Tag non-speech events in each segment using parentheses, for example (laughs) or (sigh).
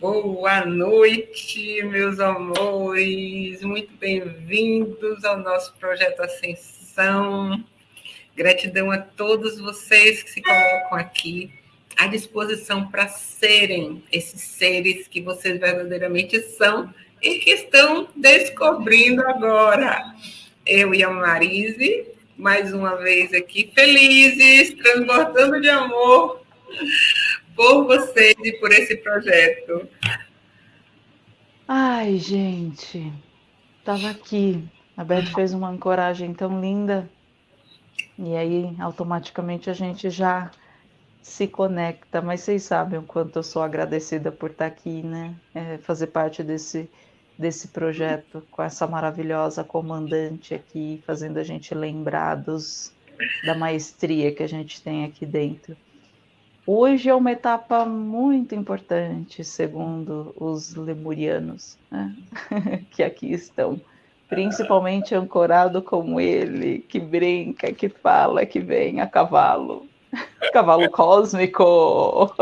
Boa noite, meus amores. Muito bem-vindos ao nosso projeto Ascensão. Gratidão a todos vocês que se colocam aqui à disposição para serem esses seres que vocês verdadeiramente são e que estão descobrindo agora. Eu e a Marise, mais uma vez aqui, felizes, transbordando de amor por vocês e por esse projeto. Ai, gente, estava aqui. A Beth fez uma ancoragem tão linda. E aí, automaticamente, a gente já se conecta. Mas vocês sabem o quanto eu sou agradecida por estar aqui, né? É, fazer parte desse, desse projeto com essa maravilhosa comandante aqui, fazendo a gente lembrar dos, da maestria que a gente tem aqui dentro. Hoje é uma etapa muito importante, segundo os lemurianos, né? (laughs) que aqui estão, principalmente ancorado como ele, que brinca, que fala, que vem a cavalo, (laughs) cavalo cósmico.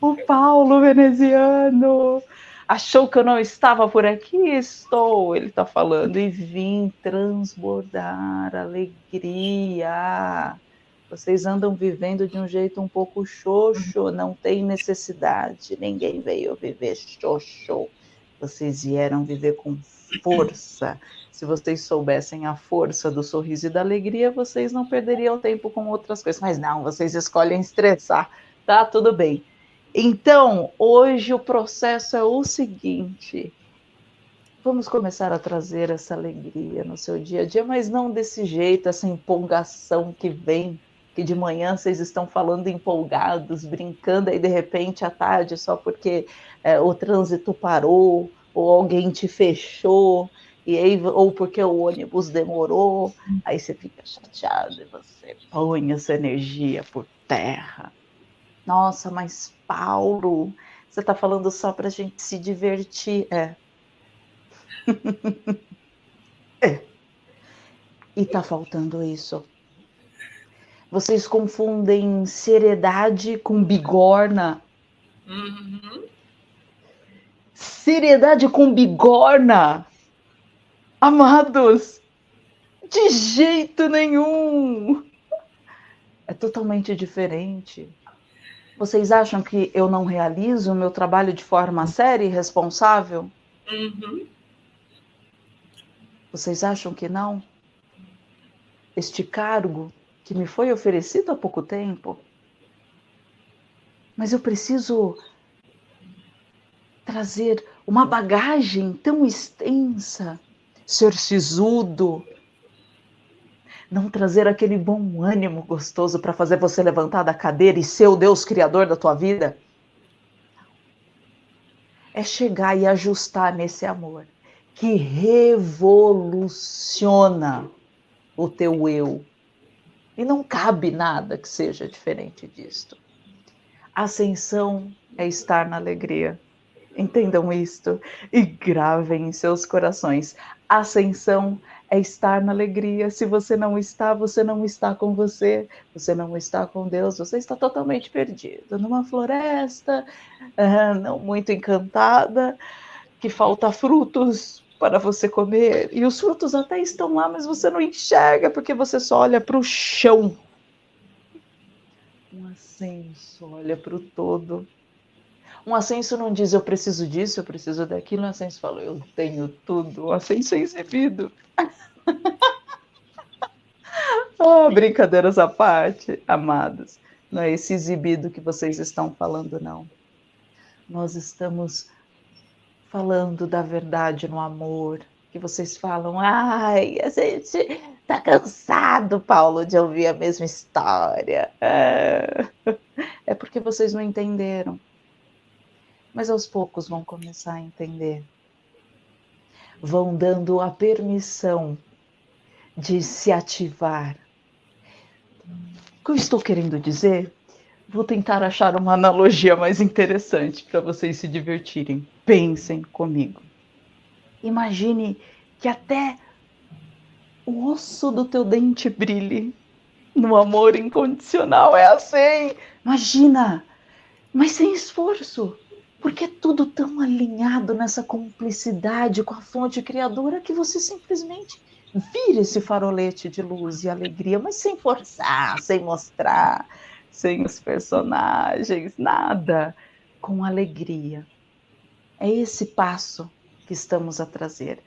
O Paulo veneziano achou que eu não estava por aqui? Estou, ele está falando, e vim transbordar alegria vocês andam vivendo de um jeito um pouco xoxo, não tem necessidade. Ninguém veio viver xoxo. Vocês vieram viver com força. Se vocês soubessem a força do sorriso e da alegria, vocês não perderiam tempo com outras coisas. Mas não, vocês escolhem estressar. Tá tudo bem. Então, hoje o processo é o seguinte: vamos começar a trazer essa alegria no seu dia a dia, mas não desse jeito, essa empolgação que vem que de manhã vocês estão falando empolgados, brincando, aí de repente à tarde, só porque é, o trânsito parou, ou alguém te fechou, e aí, ou porque o ônibus demorou, aí você fica chateado e você põe essa energia por terra. Nossa, mas Paulo, você está falando só para a gente se divertir. É. é. (laughs) E está faltando isso vocês confundem seriedade com bigorna. Uhum. Seriedade com bigorna. Amados, de jeito nenhum. É totalmente diferente. Vocês acham que eu não realizo o meu trabalho de forma séria e responsável? Uhum. Vocês acham que não? Este cargo que me foi oferecido há pouco tempo. Mas eu preciso trazer uma bagagem tão extensa, ser sisudo, não trazer aquele bom ânimo gostoso para fazer você levantar da cadeira e ser o Deus criador da tua vida. É chegar e ajustar nesse amor que revoluciona o teu eu e não cabe nada que seja diferente disto. Ascensão é estar na alegria. Entendam isto e gravem em seus corações. Ascensão é estar na alegria. Se você não está, você não está com você, você não está com Deus, você está totalmente perdido numa floresta, não muito encantada, que falta frutos, para você comer. E os frutos até estão lá, mas você não enxerga porque você só olha para o chão. Um ascenso olha para o todo. Um ascenso não diz eu preciso disso, eu preciso daquilo. Um ascenso fala eu tenho tudo. Um ascenso é exibido. (laughs) oh, brincadeiras à parte, amados. Não é esse exibido que vocês estão falando, não. Nós estamos falando da verdade no amor, que vocês falam, ai, a gente tá cansado, Paulo, de ouvir a mesma história. É, é porque vocês não entenderam. Mas aos poucos vão começar a entender. Vão dando a permissão de se ativar. O que eu estou querendo dizer Vou tentar achar uma analogia mais interessante para vocês se divertirem. Pensem comigo. Imagine que até o osso do teu dente brilhe no amor incondicional. É assim. Imagina, mas sem esforço. Porque é tudo tão alinhado nessa cumplicidade com a fonte criadora que você simplesmente vira esse farolete de luz e alegria, mas sem forçar, sem mostrar, sem os personagens, nada, com alegria. É esse passo que estamos a trazer.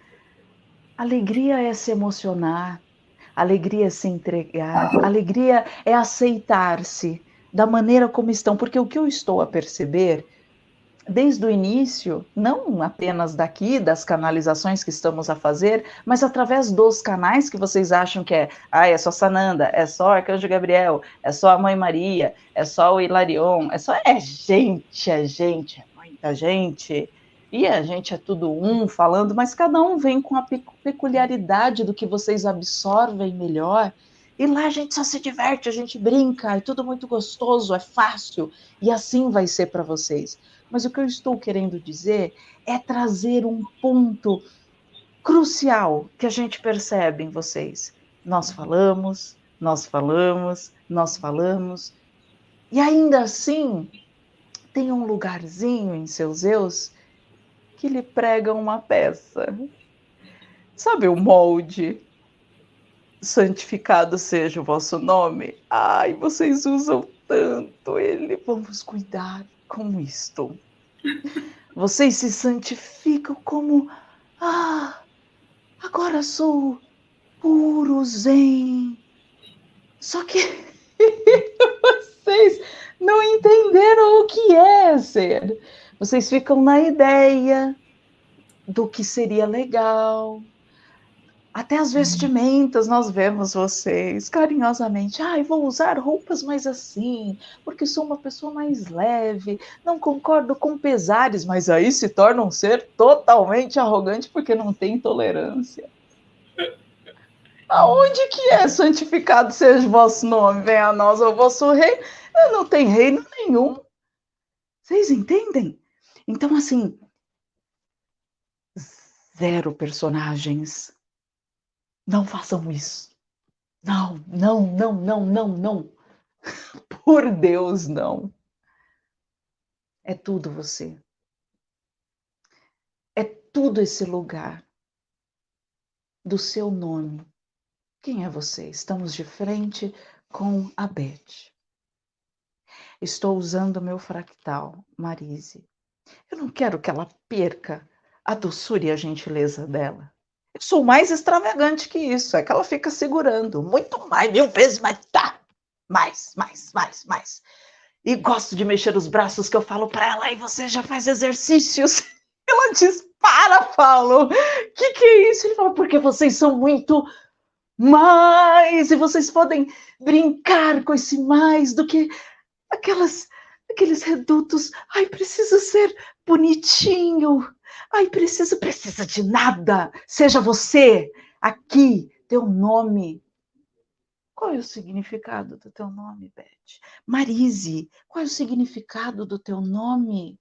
Alegria é se emocionar, alegria é se entregar, alegria é aceitar-se da maneira como estão, porque o que eu estou a perceber desde o início, não apenas daqui, das canalizações que estamos a fazer, mas através dos canais que vocês acham que é, ah, é só Sananda, é só Arcanjo Gabriel, é só a Mãe Maria, é só o Hilarion, é só, é gente, é gente, é muita gente, e a gente é tudo um falando, mas cada um vem com a peculiaridade do que vocês absorvem melhor, e lá a gente só se diverte, a gente brinca, é tudo muito gostoso, é fácil, e assim vai ser para vocês. Mas o que eu estou querendo dizer é trazer um ponto crucial que a gente percebe em vocês. Nós falamos, nós falamos, nós falamos, e ainda assim tem um lugarzinho em seus eus que lhe prega uma peça. Sabe o molde? Santificado seja o vosso nome. Ai, vocês usam tanto ele. Vamos cuidar como estou. Vocês se santificam como ah, agora sou puro zen. Só que (laughs) vocês não entenderam o que é ser. Vocês ficam na ideia do que seria legal, até as uhum. vestimentas nós vemos vocês carinhosamente. Ai, ah, vou usar roupas mais assim, porque sou uma pessoa mais leve, não concordo com pesares, mas aí se torna um ser totalmente arrogante porque não tem tolerância. (laughs) Aonde que é santificado seja o vosso nome? Venha a nós o vosso rei. Não tem reino nenhum. Vocês entendem? Então, assim, zero personagens não façam isso. Não, não, não, não, não, não. (laughs) Por Deus, não. É tudo você. É tudo esse lugar do seu nome. Quem é você? Estamos de frente com a Beth. Estou usando meu fractal, Marise. Eu não quero que ela perca a doçura e a gentileza dela. Eu sou mais extravagante que isso, é que ela fica segurando muito mais, mil vezes mais, tá, mais, mais, mais, mais. E gosto de mexer os braços que eu falo para ela, e você já faz exercícios. (laughs) Ela diz, para, Paulo, que que é isso? Ele fala, porque vocês são muito mais, e vocês podem brincar com esse mais do que aquelas, aqueles redutos. Ai, preciso ser bonitinho, Ai, precisa, precisa de nada. Seja você aqui, teu nome. Qual é o significado do teu nome, Beth? Marise, qual é o significado do teu nome?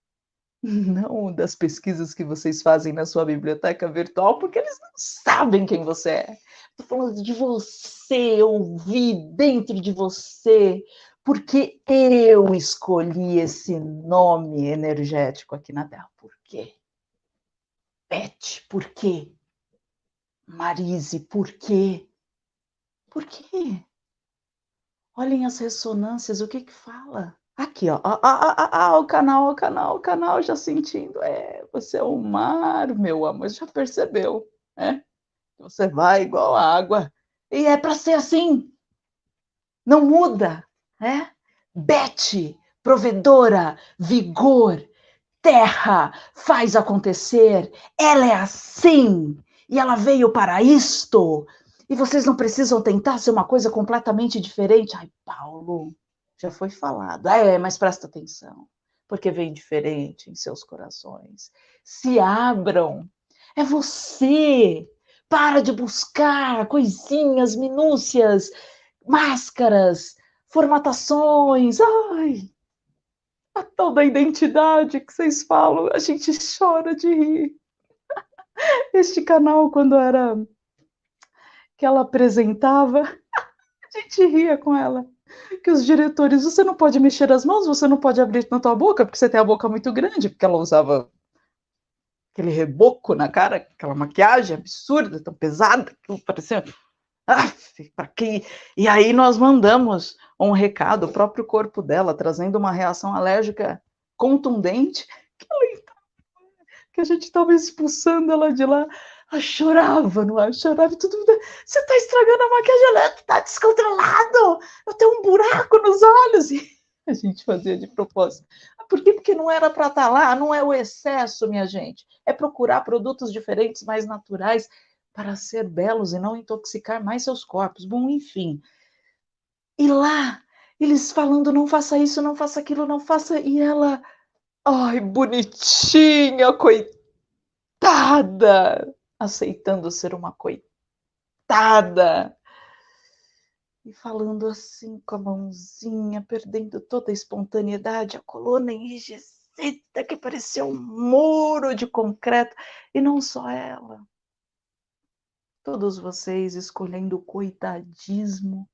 Não das pesquisas que vocês fazem na sua biblioteca virtual, porque eles não sabem quem você é. Estou falando de você, ouvir dentro de você, porque eu escolhi esse nome energético aqui na Terra. Por quê? Beth, por quê? Marise, por quê? Por quê? Olhem as ressonâncias, o que que fala? Aqui, ó, ah, ah, ah, o canal, o canal, o canal já sentindo. É, você é o mar, meu amor, já percebeu, né? Você vai igual a água. E é para ser assim. Não muda, né? Beth, provedora, vigor, terra faz acontecer, ela é assim, e ela veio para isto, e vocês não precisam tentar ser uma coisa completamente diferente. Ai, Paulo, já foi falado. Ah, é, mas presta atenção, porque vem diferente em seus corações. Se abram, é você. Para de buscar coisinhas, minúcias, máscaras, formatações. Ai, a tal da identidade que vocês falam, a gente chora de rir. Este canal, quando era que ela apresentava, a gente ria com ela. que os diretores, você não pode mexer as mãos, você não pode abrir na tua boca, porque você tem a boca muito grande, porque ela usava aquele reboco na cara, aquela maquiagem absurda, tão pesada, que parecia. Ah, para quem? E aí nós mandamos um recado, o próprio corpo dela, trazendo uma reação alérgica contundente, que, ela, que a gente estava expulsando ela de lá. Ela chorava, não é? Chorava e tudo. Você está estragando a maquiagem, ela está descontrolado. Eu tenho um buraco nos olhos. E a gente fazia de propósito. Por quê? Porque não era para estar tá lá, não é o excesso, minha gente. É procurar produtos diferentes, mais naturais, para ser belos e não intoxicar mais seus corpos. Bom, enfim. E lá, eles falando: não faça isso, não faça aquilo, não faça. E ela, ai, bonitinha, coitada, aceitando ser uma coitada e falando assim com a mãozinha, perdendo toda a espontaneidade, a coluna enrijecida que parecia um muro de concreto, e não só ela. Todos vocês escolhendo o coitadismo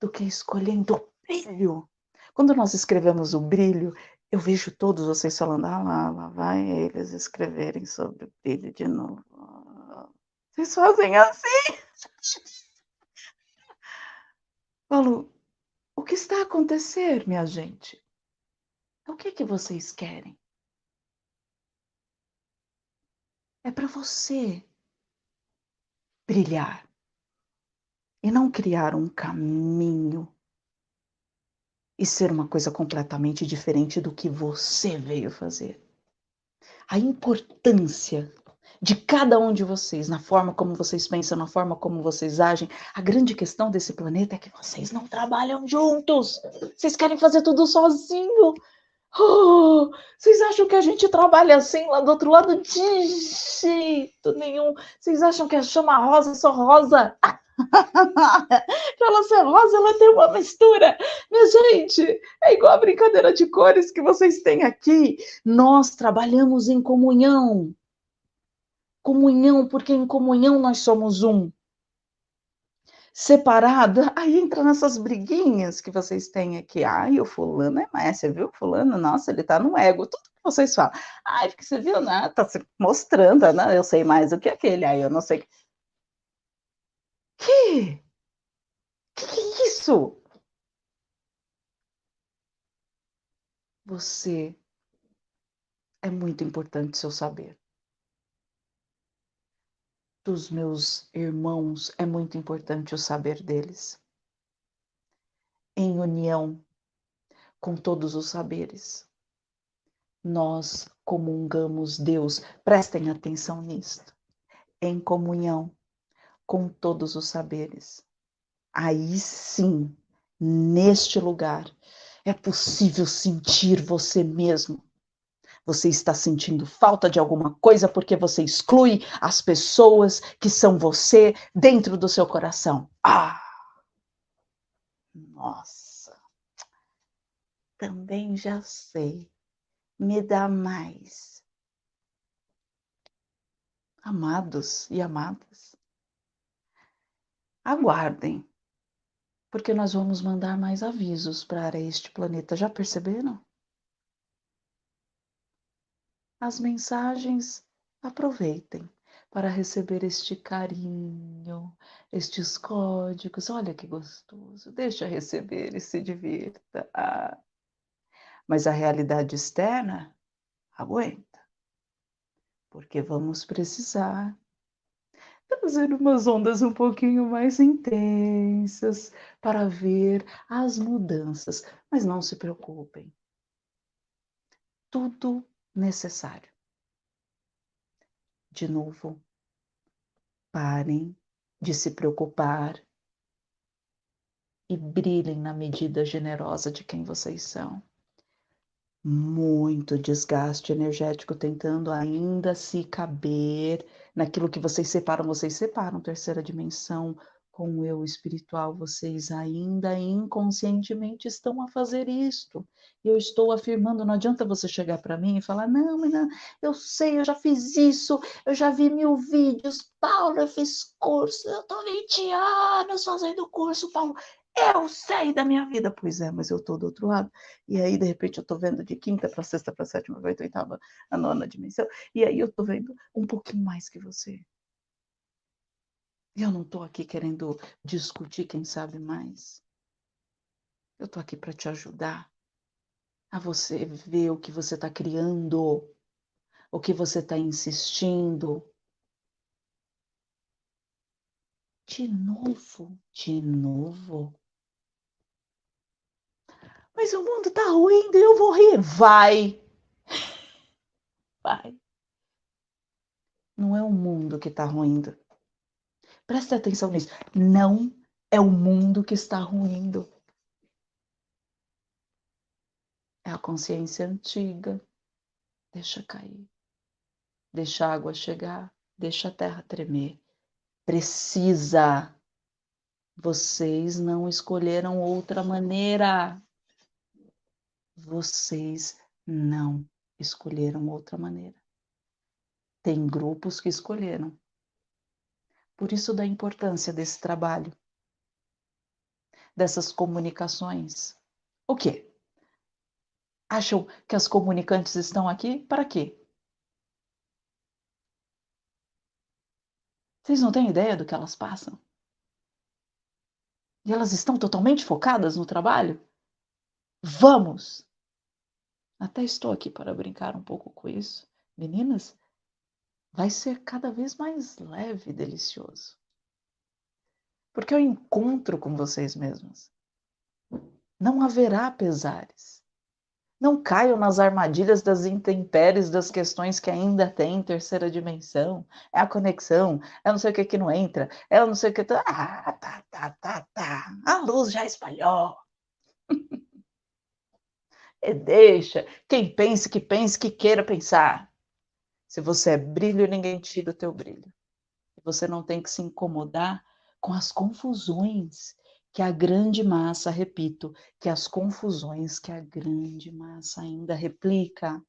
do que escolhendo o brilho. Quando nós escrevemos o brilho, eu vejo todos vocês falando, ah lá, lá vai eles escreverem sobre o brilho de novo. Vocês fazem assim. (laughs) Paulo, o que está a acontecer, minha gente? O que é que vocês querem? É para você brilhar e não criar um caminho e ser uma coisa completamente diferente do que você veio fazer. A importância de cada um de vocês, na forma como vocês pensam, na forma como vocês agem. A grande questão desse planeta é que vocês não trabalham juntos. Vocês querem fazer tudo sozinho. Oh, vocês acham que a gente trabalha assim lá do outro lado? De jeito nenhum. Vocês acham que a chama rosa é só rosa? Para (laughs) ela ser rosa, ela tem uma mistura. Minha gente, é igual a brincadeira de cores que vocês têm aqui. Nós trabalhamos em comunhão comunhão, porque em comunhão nós somos um. Separado, aí entra nessas briguinhas que vocês têm aqui. Ai, o fulano é mais, você viu? Fulano, nossa, ele tá no ego. Tudo que vocês falam. Ai, porque você viu, né? Tá se mostrando, né? Eu sei mais do que aquele. Aí eu não sei. Que? Que que é isso? Você é muito importante seu saber dos meus irmãos é muito importante o saber deles. Em união com todos os saberes, nós comungamos Deus. Prestem atenção nisto. Em comunhão com todos os saberes. Aí sim, neste lugar, é possível sentir você mesmo você está sentindo falta de alguma coisa porque você exclui as pessoas que são você dentro do seu coração. Ah! Nossa! Também já sei. Me dá mais. Amados e amadas, aguardem, porque nós vamos mandar mais avisos para este planeta. Já perceberam? as mensagens, aproveitem para receber este carinho, estes códigos. Olha que gostoso, deixa receber e se divirta. Ah. Mas a realidade externa aguenta, porque vamos precisar trazer umas ondas um pouquinho mais intensas para ver as mudanças. Mas não se preocupem, tudo necessário. De novo, parem de se preocupar e brilhem na medida generosa de quem vocês são. Muito desgaste energético tentando ainda se caber naquilo que vocês separam. Vocês separam terceira dimensão, com o eu espiritual, vocês ainda inconscientemente estão a fazer isto. Eu estou afirmando, não adianta você chegar para mim e falar, não, menina, eu sei, eu já fiz isso, eu já vi mil vídeos, Paulo, eu fiz curso, eu estou 20 anos fazendo curso, Paulo. Eu sei da minha vida. Pois é, mas eu tô do outro lado. E aí, de repente, eu tô vendo de quinta para sexta, para sétima, para oitava, a nona dimensão. E aí eu tô vendo um pouquinho mais que você. E eu não tô aqui querendo discutir quem sabe mais. Eu tô aqui para te ajudar a você ver o que você está criando, o que você está insistindo. De novo, de novo. Mas o mundo tá ruindo e eu vou rir. Vai! Vai. Não é o mundo que está ruindo. Presta atenção nisso. Não é o mundo que está ruindo. É a consciência antiga. Deixa cair. Deixa a água chegar. Deixa a terra tremer. Precisa. Vocês não escolheram outra maneira. Vocês não escolheram outra maneira. Tem grupos que escolheram. Por isso da importância desse trabalho, dessas comunicações. O quê? Acham que as comunicantes estão aqui para quê? Vocês não têm ideia do que elas passam? E elas estão totalmente focadas no trabalho? Vamos! Até estou aqui para brincar um pouco com isso. Meninas, vai ser cada vez mais leve e delicioso. Porque eu encontro com vocês mesmas. Não haverá pesares. Não caiam nas armadilhas das intempéries das questões que ainda tem em terceira dimensão. É a conexão, é não sei o que que não entra, é não sei o que. Tá... Ah, tá, tá, tá, tá. A luz já espalhou. (laughs) e deixa. Quem pense que pense que queira pensar. Se você é brilho, ninguém tira o teu brilho. Você não tem que se incomodar com as confusões que a grande massa, repito, que as confusões que a grande massa ainda replica.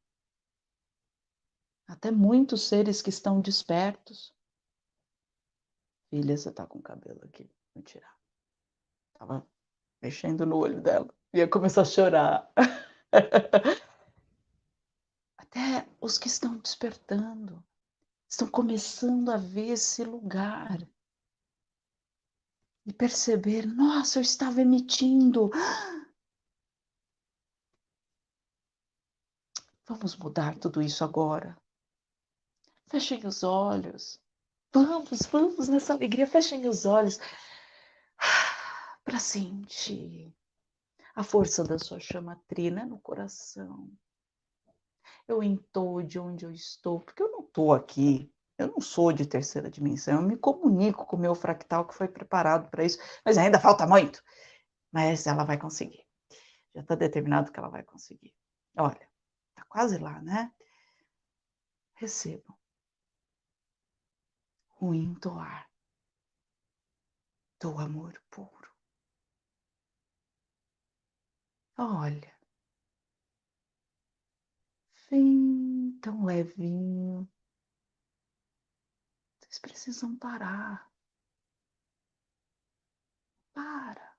Até muitos seres que estão despertos. Filha, você tá com o cabelo aqui. Vou tirar. Tava mexendo no olho dela. Ia começar a chorar. (laughs) (laughs) Até os que estão despertando estão começando a ver esse lugar e perceber: nossa, eu estava emitindo. (gasps) Vamos mudar tudo isso agora. Fechem os olhos. Vamos, vamos nessa alegria. Fechem os olhos (sighs) para sentir a força da sua chama trina no coração. Eu entou de onde eu estou, porque eu não estou aqui eu não sou de terceira dimensão, eu me comunico com o meu fractal que foi preparado para isso, mas ainda falta muito. Mas ela vai conseguir. Já está determinado que ela vai conseguir. Olha, está quase lá, né? Recebam. O entoar do amor puro. Olha, vem tão levinho, vocês precisam parar. Para.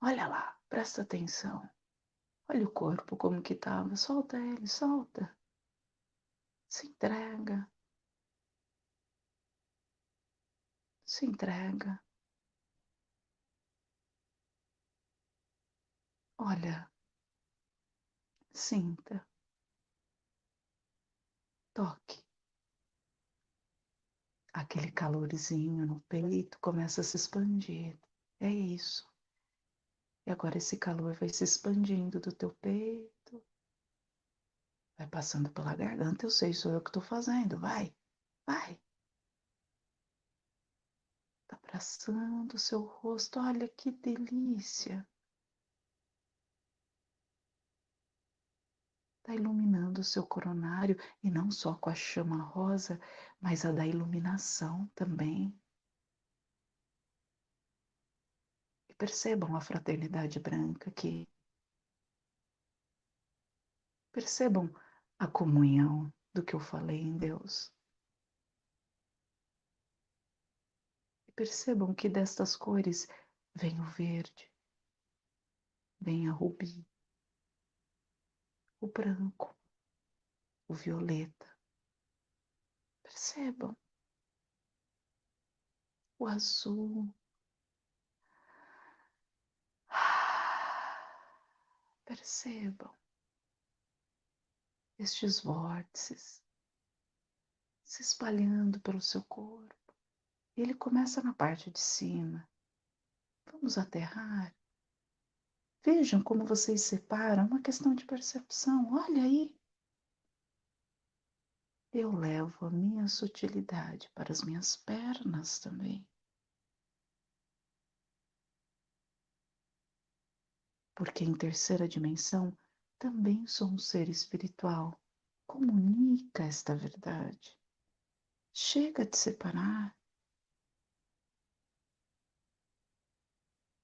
Olha lá, presta atenção. Olha o corpo como que estava. Solta ele, solta. Se entrega. Se entrega. Olha, sinta, toque aquele calorzinho no peito começa a se expandir. É isso. E agora esse calor vai se expandindo do teu peito, vai passando pela garganta. Eu sei, sou eu que estou fazendo. Vai, vai. Tá abraçando o seu rosto. Olha que delícia. Está iluminando o seu coronário e não só com a chama rosa, mas a da iluminação também. E percebam a fraternidade branca aqui. Percebam a comunhão do que eu falei em Deus. Percebam que destas cores vem o verde, vem a rubi, o branco, o violeta. Percebam o azul. Percebam estes vórtices se espalhando pelo seu corpo. Ele começa na parte de cima. Vamos aterrar. Vejam como vocês separam, é uma questão de percepção. Olha aí. Eu levo a minha sutilidade para as minhas pernas também. Porque em terceira dimensão também sou um ser espiritual. Comunica esta verdade. Chega de separar.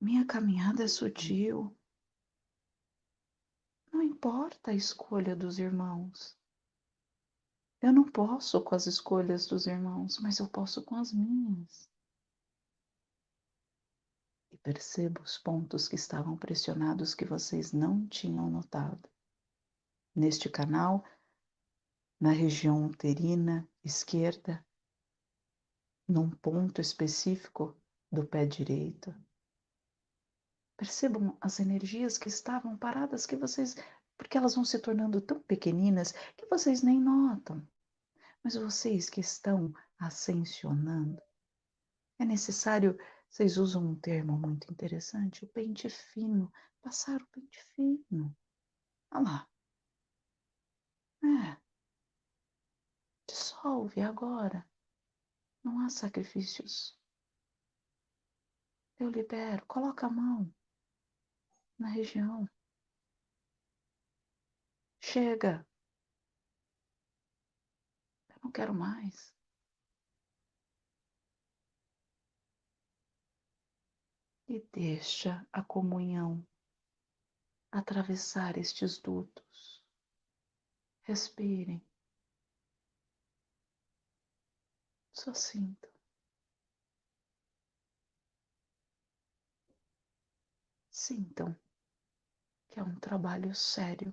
Minha caminhada é sutil. Não importa a escolha dos irmãos. Eu não posso com as escolhas dos irmãos, mas eu posso com as minhas. E percebo os pontos que estavam pressionados que vocês não tinham notado. Neste canal, na região uterina esquerda, num ponto específico do pé direito, Percebam as energias que estavam paradas que vocês, porque elas vão se tornando tão pequeninas que vocês nem notam. Mas vocês que estão ascensionando, é necessário, vocês usam um termo muito interessante, o pente fino, passar o pente fino. Olha lá. É. Dissolve agora. Não há sacrifícios. Eu libero. Coloca a mão na região. Chega. Eu não quero mais. E deixa a comunhão atravessar estes dutos. Respirem. Só sinto. Sintam que é um trabalho sério.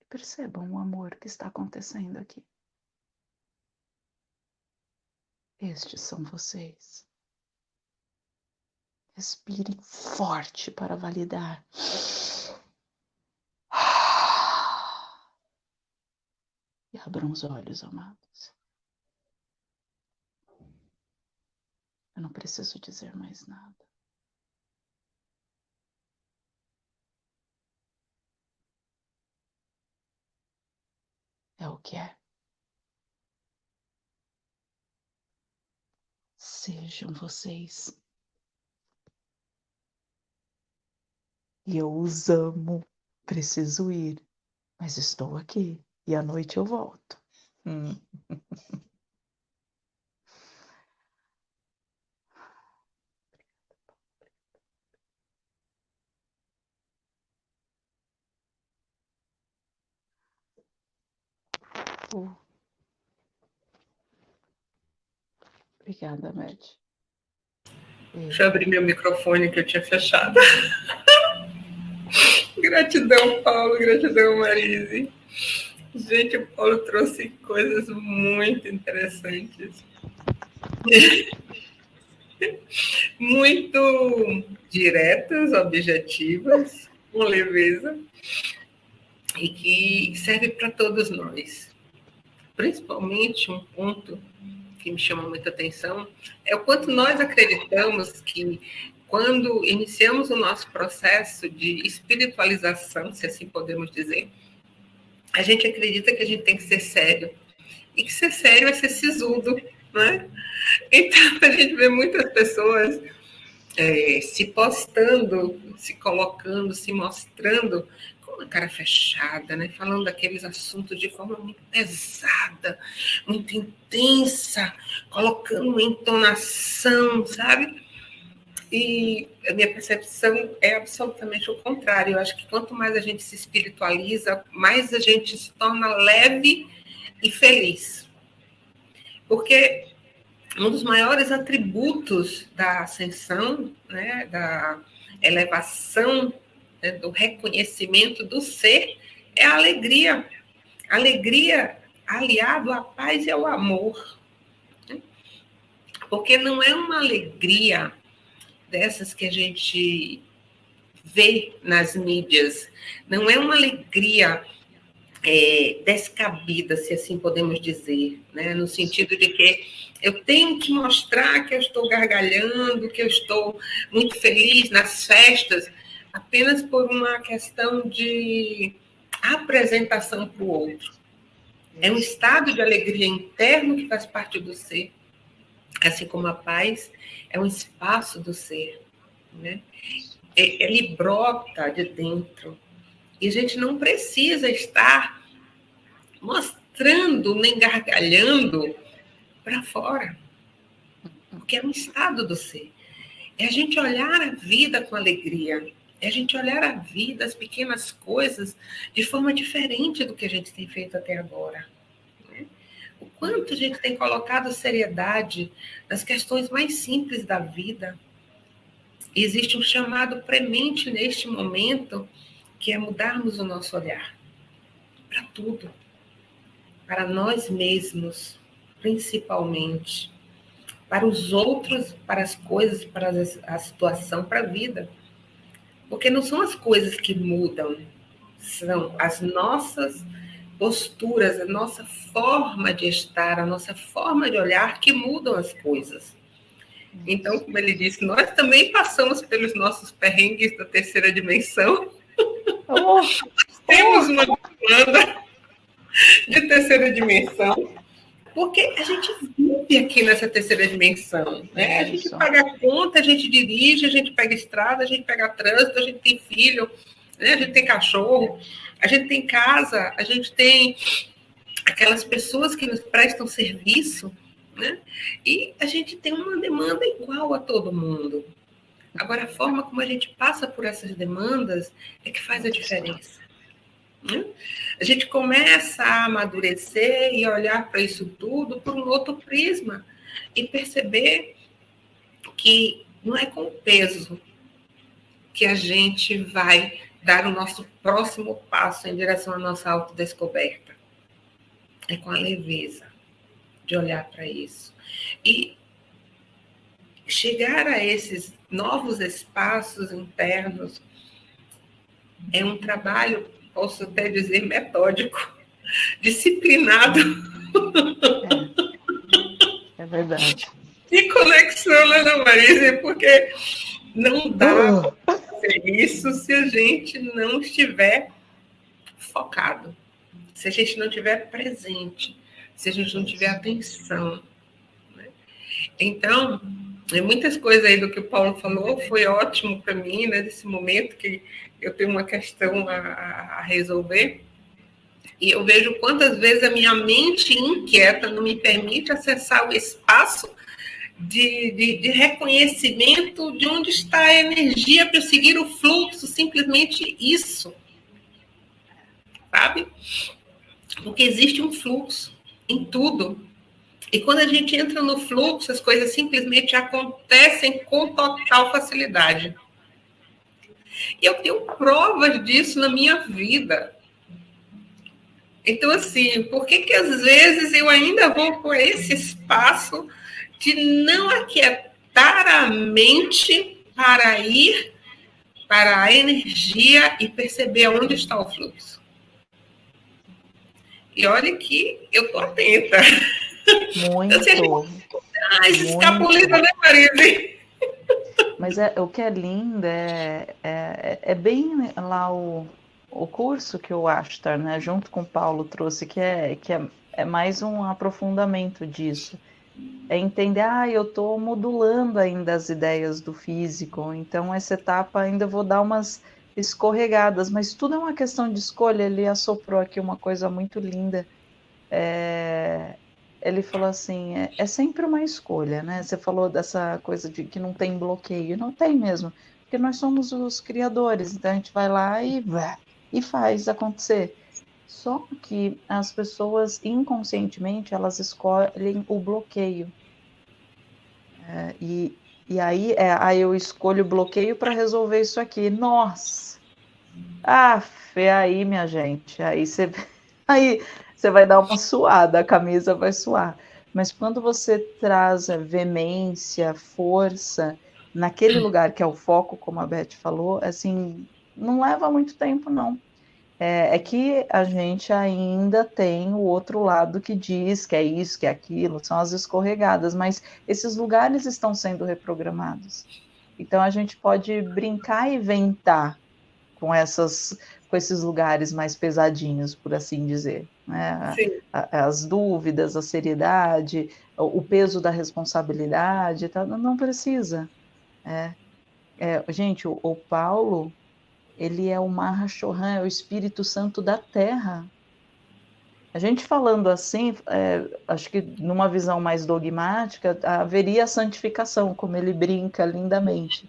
E percebam o amor que está acontecendo aqui. Estes são vocês. Respirem forte para validar. E abram os olhos, amados. Eu não preciso dizer mais nada. É o que é. Sejam vocês. E eu os amo. Preciso ir, mas estou aqui e à noite eu volto. Hum. (laughs) Oh. Obrigada, Med. Deixa eu abrir meu microfone que eu tinha fechado. (laughs) gratidão, Paulo, gratidão, Marise. Gente, o Paulo trouxe coisas muito interessantes. (laughs) muito diretas, objetivas, com leveza, e que serve para todos nós principalmente um ponto que me chama muita atenção é o quanto nós acreditamos que quando iniciamos o nosso processo de espiritualização, se assim podemos dizer, a gente acredita que a gente tem que ser sério. E que ser sério é ser sisudo, né? Então, (laughs) a gente vê muitas pessoas é, se postando, se colocando, se mostrando uma cara fechada, né? falando daqueles assuntos de forma muito pesada, muito intensa, colocando uma entonação, sabe? E a minha percepção é absolutamente o contrário. Eu acho que quanto mais a gente se espiritualiza, mais a gente se torna leve e feliz. Porque um dos maiores atributos da ascensão, né, da elevação, né, do reconhecimento do ser, é a alegria. Alegria aliado à paz e ao amor. Né? Porque não é uma alegria dessas que a gente vê nas mídias, não é uma alegria é, descabida, se assim podemos dizer, né? no sentido de que eu tenho que mostrar que eu estou gargalhando, que eu estou muito feliz nas festas, apenas por uma questão de apresentação para o outro. É um estado de alegria interno que faz parte do ser, assim como a paz é um espaço do ser, né? É, ele brota de dentro e a gente não precisa estar mostrando nem gargalhando para fora, porque é um estado do ser. É a gente olhar a vida com alegria, é a gente olhar a vida, as pequenas coisas, de forma diferente do que a gente tem feito até agora. Né? O quanto a gente tem colocado seriedade nas questões mais simples da vida. existe um chamado premente neste momento, que é mudarmos o nosso olhar para tudo, para nós mesmos, principalmente, para os outros, para as coisas, para a situação, para a vida. Porque não são as coisas que mudam, são as nossas posturas, a nossa forma de estar, a nossa forma de olhar que mudam as coisas. Então, como ele disse, nós também passamos pelos nossos perrengues da terceira dimensão. Oh, temos uma demanda de terceira dimensão, porque a gente vive aqui nessa terceira dimensão. Né? A gente paga conta, a gente dirige, a gente pega estrada, a gente pega trânsito, a gente tem filho, né? a gente tem cachorro, a gente tem casa, a gente tem aquelas pessoas que nos prestam serviço, né? e a gente tem uma demanda igual a todo mundo. Agora, a forma como a gente passa por essas demandas é que faz a diferença. Né? A gente começa a amadurecer e olhar para isso tudo por um outro prisma e perceber que não é com peso que a gente vai dar o nosso próximo passo em direção à nossa autodescoberta. É com a leveza de olhar para isso. E chegar a esses novos espaços internos é um trabalho posso até dizer metódico, (laughs) disciplinado. É, é verdade. E conexão, né, Ana Marisa? Porque não dá uh. para fazer isso se a gente não estiver focado, se a gente não estiver presente, se a gente não tiver atenção. Né? Então, muitas coisas aí do que o Paulo falou foi ótimo para mim, né, nesse momento que eu tenho uma questão a, a, resolver. E eu vejo quantas vezes a minha mente inquieta não me permite acessar o espaço de, de, de reconhecimento de onde está a energia para seguir o fluxo, simplesmente isso. Sabe? Porque existe um fluxo em tudo. E quando a gente entra no fluxo, as coisas simplesmente acontecem com total facilidade. E eu tenho provas disso na minha vida. Então, assim, por que, que às vezes eu ainda vou por esse espaço de não aquietar a mente para ir para a energia e perceber onde está o fluxo? E olha que eu estou atenta. (laughs) Muito. Ah, escapuliza, né, Marise? Mas é, o que é lindo é, é, é bem lá o, o curso que o Ashtar, né, junto com o Paulo, trouxe, que é, que é, é mais um aprofundamento disso. É entender, ah, eu estou modulando ainda as ideias do físico, então essa etapa ainda vou dar umas escorregadas, mas tudo é uma questão de escolha. Ele assoprou aqui uma coisa muito linda. É, ele falou assim: é, é, sempre uma escolha, né? Você falou dessa coisa de que não tem bloqueio. Não tem mesmo, porque nós somos os criadores, então a gente vai lá e, e faz acontecer. Só que as pessoas inconscientemente elas escolhem o bloqueio. É, e, e aí, é, aí eu escolho o bloqueio para resolver isso aqui. Nossa! Ah, aí, minha gente. Aí você (laughs) aí você vai dar uma suada, a camisa vai suar. Mas quando você traz veemência, força naquele lugar que é o foco, como a Beth falou, assim, não leva muito tempo, não. É, é, que a gente ainda tem o outro lado que diz que é isso, que é aquilo, são as escorregadas, mas esses lugares estão sendo reprogramados. Então a gente pode brincar e ventar com essas com esses lugares mais pesadinhos, por assim dizer. Né? As dúvidas, a seriedade, o peso da responsabilidade, tá? não precisa. É, é, gente, o, o Paulo, ele é o Mahashohan, é o Espírito Santo da Terra. A gente falando assim, é, acho que numa visão mais dogmática, haveria a santificação, como ele brinca lindamente.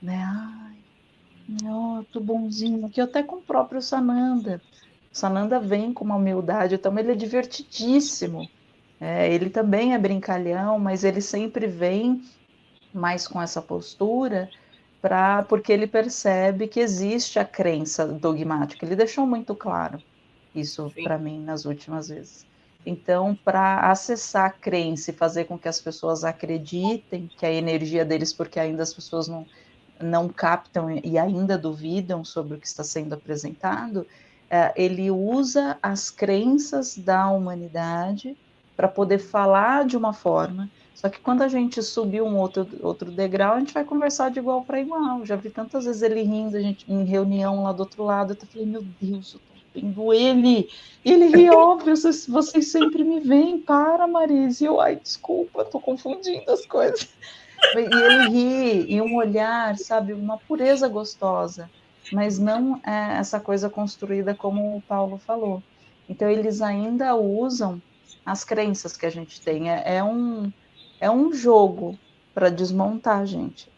Né? Ai, ó, tô bonzinho aqui, até com o próprio Sananda. O Sananda vem com uma humildade, então ele é divertidíssimo. É, ele também é brincalhão, mas ele sempre vem mais com essa postura para porque ele percebe que existe a crença dogmática. Ele deixou muito claro isso para mim nas últimas vezes. Então, para acessar a crença e fazer com que as pessoas acreditem que a energia deles, porque ainda as pessoas não, não captam e ainda duvidam sobre o que está sendo apresentado, é, ele usa as crenças da humanidade para poder falar de uma forma só que quando a gente subir um outro, outro degrau, a gente vai conversar de igual para igual. Já vi tantas vezes ele rindo, a gente em reunião lá do outro lado. Eu falei, meu Deus, eu tô vendo ele. E ele ri, (laughs) óbvio, vocês, vocês sempre me veem. Para, Marise. Eu, ai, desculpa, tô confundindo as coisas. E ele ri, e um olhar, sabe, uma pureza gostosa, mas não é essa coisa construída como o Paulo falou. Então, eles ainda usam as crenças que a gente tem. É, é um é um jogo para desmontar a gente,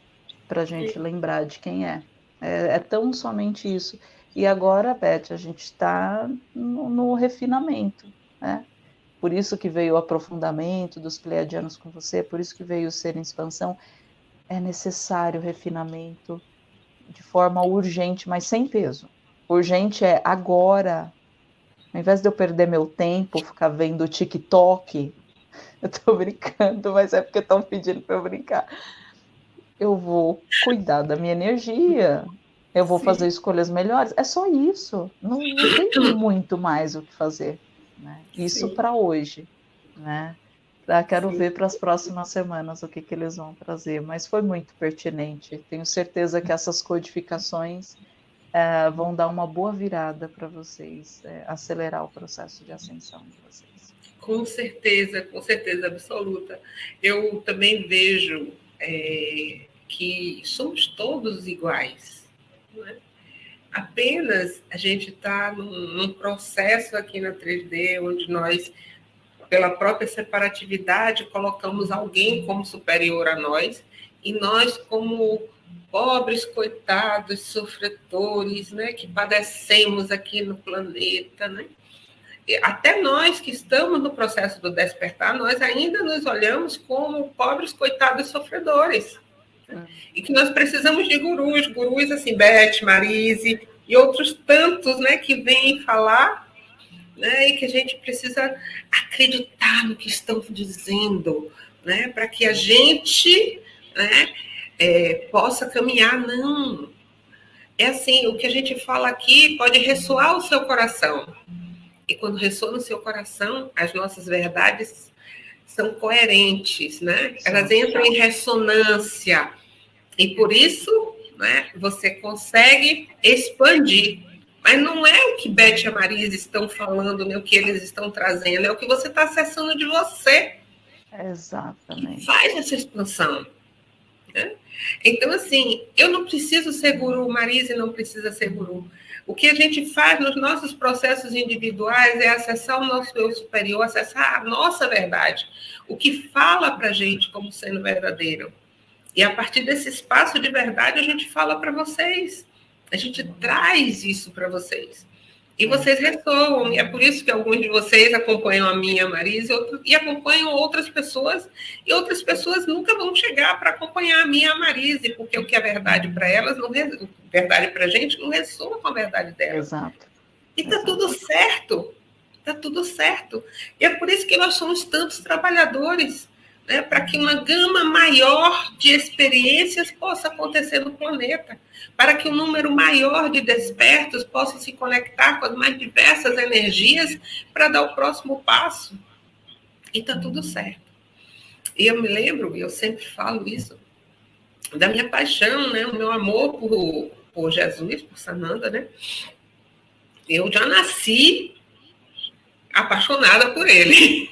para a gente Sim. lembrar de quem é. é. é. tão somente isso. E agora, Beth, a gente está no, no, refinamento, né? Por isso que veio o aprofundamento dos pleiadianos com você, por isso que veio o ser em expansão. É necessário refinamento de forma urgente, mas sem peso. Urgente é agora. Ao invés de eu perder meu tempo, ficar vendo TikTok, (laughs) eu tô brincando, mas é porque estão pedindo para eu brincar. Eu vou cuidar da minha energia, eu vou Sim. fazer escolhas melhores. É só isso. Não, não tem (clears throat) muito mais o que fazer. Né? Isso para hoje. Né? quero Sim. ver para as próximas semanas o que, que eles vão trazer. Mas foi muito pertinente. Tenho certeza que essas codificações é, vão dar uma boa virada para vocês, é, acelerar o processo de ascensão de vocês. Com certeza, com certeza absoluta. Eu também vejo é, que somos todos iguais. É? Apenas a gente está num, num, processo aqui na 3D onde nós, pela própria separatividade, colocamos alguém como superior a nós e nós como pobres coitados sofredores, né, que padecemos aqui no planeta, né? até nós que estamos no processo do despertar, nós ainda nos olhamos como pobres, coitados sofredores. E que nós precisamos de gurus, gurus assim, Beth, Marise e outros tantos, né, que vêm falar, né, e que a gente precisa acreditar no que estão dizendo, né, para que a gente, né, é, possa caminhar. Não, é assim, o que a gente fala aqui pode ressoar o seu coração, e quando ressoa no seu coração, as nossas verdades são coerentes, né? Elas entram em ressonância. E por isso, né, você consegue expandir. Mas não é o que Beth e a Marisa estão falando, nem o que eles estão trazendo, é o que você está acessando de você. Exatamente. Faz essa expansão. Né? Então, assim, eu não preciso ser guru, Marise não precisa ser guru. O que a gente faz nos nossos processos individuais é acessar o nosso eu superior, acessar a nossa verdade, o que fala para a gente como sendo verdadeiro. E a partir desse espaço de verdade, a gente fala para vocês, a gente traz isso para vocês. E vocês ressoam, e é por isso que alguns de vocês acompanham a minha Marisa e, e acompanham outras pessoas, e outras pessoas nunca vão chegar para acompanhar a minha Marise, porque o que é verdade para elas, não verdade para a gente, não ressoa com a verdade delas. Exato. E está tudo certo, está tudo certo. E é por isso que nós somos tantos trabalhadores, né, para que uma gama maior de experiências possa acontecer no planeta, para que um número maior de despertos possa se conectar com as mais diversas energias para dar o próximo passo. E está tudo certo. E eu me lembro, e eu sempre falo isso, da minha paixão, né, o meu amor por, por Jesus, por Sananda, né? Eu já nasci apaixonada por ele.